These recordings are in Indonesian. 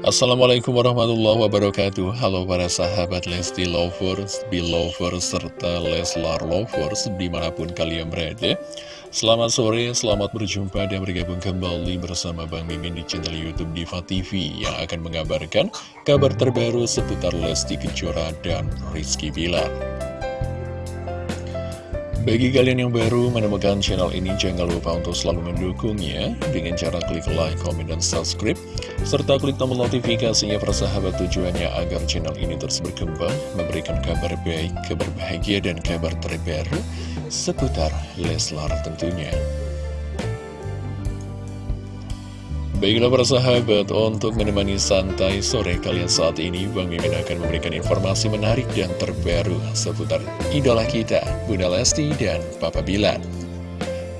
Assalamualaikum warahmatullahi wabarakatuh. Halo para sahabat Lesti Lovers, Belovers, serta Leslar Lovers di mana pun kalian berada. Selamat sore, selamat berjumpa dan bergabung kembali bersama Bang Mimin di channel Youtube Diva TV Yang akan mengabarkan kabar terbaru seputar Lesti Kejora dan Rizky Bilar bagi kalian yang baru menemukan channel ini, jangan lupa untuk selalu mendukungnya dengan cara klik like, comment, dan subscribe, serta klik tombol notifikasinya persahabat tujuannya agar channel ini terus berkembang, memberikan kabar baik, kabar bahagia, dan kabar terbaru seputar Leslar tentunya. Baiklah para sahabat, untuk menemani santai sore kalian saat ini, Bang Mimin akan memberikan informasi menarik dan terbaru seputar idola kita, Bunda Lesti dan Papa Bilar.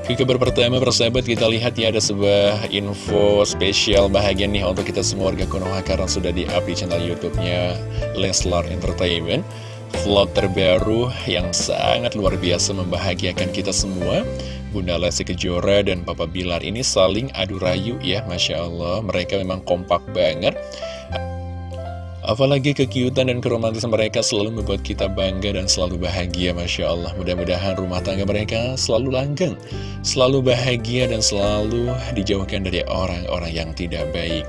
Ke kabar pertama persahabat kita lihat ya ada sebuah info spesial bahagia nih untuk kita semua warga Konoha karena sudah di-up di channel YouTube-nya Leslar Entertainment. Vlog terbaru yang sangat luar biasa membahagiakan kita semua Bunda Lesti Kejora dan Papa Bilar ini saling adu rayu ya Masya Allah. Mereka memang kompak banget. Apalagi kekiutan dan keromantisan mereka selalu membuat kita bangga dan selalu bahagia Masya Allah. Mudah-mudahan rumah tangga mereka selalu langgeng Selalu bahagia dan selalu dijauhkan dari orang-orang yang tidak baik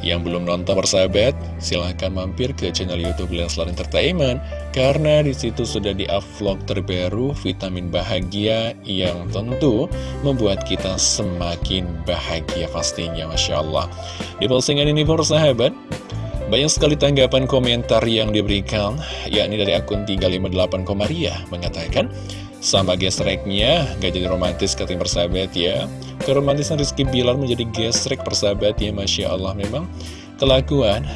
yang belum nonton persahabat, silahkan mampir ke channel Youtube Leslar Entertainment. Karena di situ sudah di-vlog terbaru vitamin bahagia yang tentu membuat kita semakin bahagia pastinya Masya Allah. Di postingan ini persahabat, banyak sekali tanggapan komentar yang diberikan yakni dari akun 358 Komaria mengatakan sama gesreknya, gak jadi romantis katanya persahabat ya Keromantisan Rizky Bilar menjadi gesrek persahabat ya Masya Allah. Memang kelakuan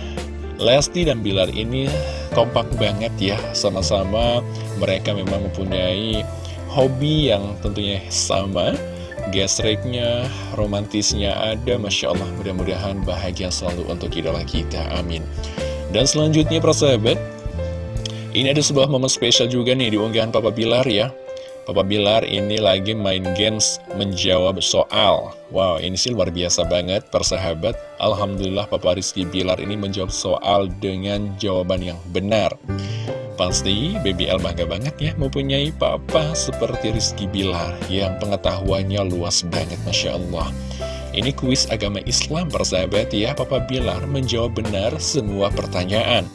Lesti dan Bilar ini kompak banget ya. Sama-sama mereka memang mempunyai hobi yang tentunya sama. Gesreknya, romantisnya ada Masya Allah. Mudah-mudahan bahagia selalu untuk idola kita, amin. Dan selanjutnya persahabat Ini ada sebuah momen spesial juga nih di unggahan Papa Bilar ya Papa Bilar ini lagi main games menjawab soal. Wow ini sih luar biasa banget persahabat. Alhamdulillah Papa Rizky Bilar ini menjawab soal dengan jawaban yang benar. Pasti BBL bangga banget ya mempunyai papa seperti Rizky Bilar Yang pengetahuannya luas banget Masya Allah. Ini kuis agama Islam persahabat ya. Papa Bilar menjawab benar semua pertanyaan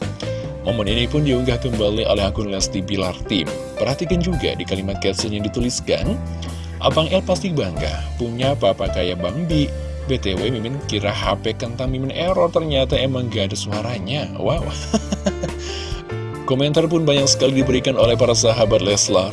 Momen ini pun diunggah kembali oleh akun Lesti Bilar Tim. Perhatikan juga di kalimat caption yang dituliskan, Abang El pasti bangga, punya papa kayak Bang Bi. BTW Mimin kira HP kentang Mimin error, ternyata emang gak ada suaranya. Wow. Komentar pun banyak sekali diberikan oleh para sahabat Leslar.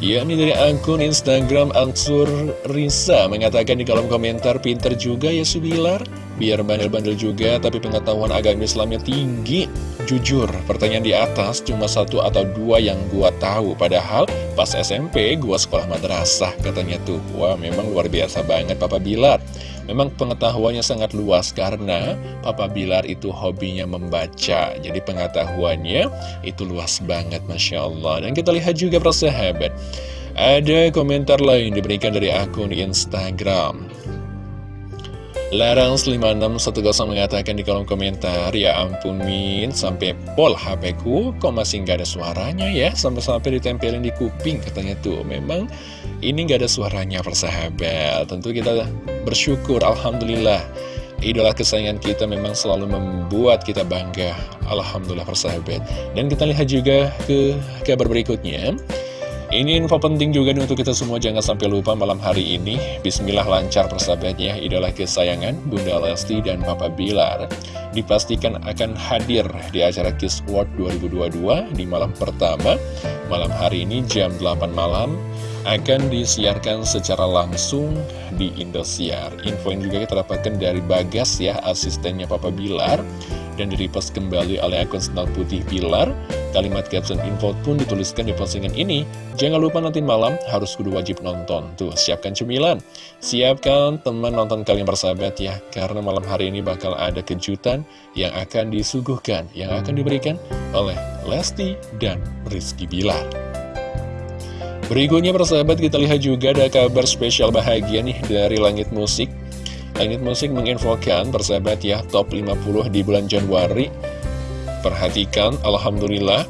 Yakni dari akun Instagram Ansur Risa mengatakan di kolom komentar pinter juga ya Subilar Biar bandel-bandel juga tapi pengetahuan agama Islamnya tinggi Jujur, pertanyaan di atas cuma satu atau dua yang gua tahu. Padahal pas SMP gua sekolah madrasah katanya tuh. Wah memang luar biasa banget Papa Bilar. Memang pengetahuannya sangat luas karena Papa Bilar itu hobinya membaca. Jadi pengetahuannya itu luas banget Masya Allah. Dan kita lihat juga persahabat. Ada komentar lain diberikan dari akun Instagram Larang 5610 mengatakan di kolom komentar Ya ampun Min, sampai pol HP ku kok masih nggak ada suaranya ya? Sampai-sampai ditempelin di kuping katanya tuh. Memang ini nggak ada suaranya persahabat. Tentu kita bersyukur Alhamdulillah. Idola kesayangan kita memang selalu membuat kita bangga. Alhamdulillah persahabat. Dan kita lihat juga ke kabar berikutnya ini info penting juga nih untuk kita semua. Jangan sampai lupa malam hari ini. Bismillah lancar persahabatnya. Idola kesayangan Bunda Lesti dan Papa Bilar Dipastikan akan hadir di acara Kiss World 2022 di malam pertama. Malam hari ini jam 8 malam akan disiarkan secara langsung di Indosiar. Info ini juga kita dapatkan dari Bagas ya asistennya Papa Bilar dan direpost kembali oleh akun Senal Putih Pilar. Kalimat caption info pun dituliskan di postingan ini. Jangan lupa nanti malam harus kudu wajib nonton. Tuh, siapkan cemilan. Siapkan teman nonton kalian bersahabat ya. Karena malam hari ini bakal ada kejutan yang akan disuguhkan, yang akan diberikan oleh Lesti dan Rizky Bilar. Berikutnya persahabat kita lihat juga ada kabar spesial bahagia nih dari Langit Musik Langit Musik menginfokan persahabat ya top 50 di bulan Januari. Perhatikan Alhamdulillah.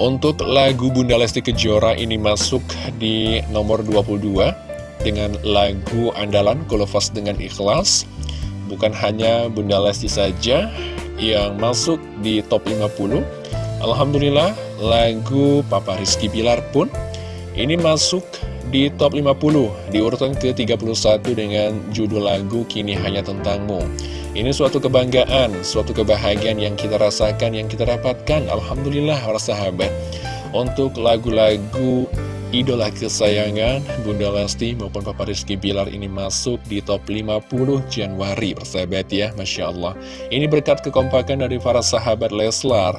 Untuk lagu Bunda Lesti Kejora ini masuk di nomor 22 Dengan lagu andalan Kolofas dengan ikhlas. Bukan hanya Bunda Lesti saja yang masuk di top 50 Alhamdulillah lagu Papa Rizky Bilar pun ini masuk di top 50 di urutan ke-31 dengan judul lagu Kini Hanya Tentangmu. Ini suatu kebanggaan, suatu kebahagiaan yang kita rasakan, yang kita dapatkan. Alhamdulillah para sahabat. Untuk lagu-lagu idola kesayangan Bunda Lesti maupun Papa Rizky Bilar ini masuk di top 50 Januari persahabat ya Masya Allah. Ini berkat kekompakan dari para sahabat Leslar.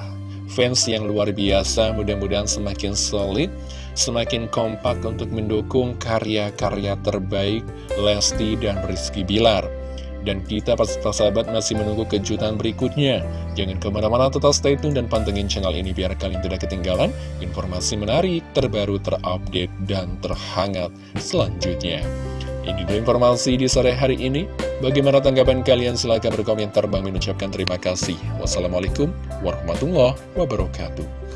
Fans yang luar biasa mudah-mudahan semakin solid semakin kompak untuk mendukung karya-karya terbaik Lesti dan Rizky Bilar dan kita pas sahabat masih menunggu kejutan berikutnya. Jangan ke mana-mana tetap stay tune dan pantengin channel ini biar kalian tidak ketinggalan informasi menarik, terbaru, terupdate, dan terhangat selanjutnya. Ini dulu informasi di sore hari ini. Bagaimana tanggapan kalian? Silahkan berkomentar. Bang mengucapkan terima kasih. Wassalamualaikum warahmatullahi wabarakatuh.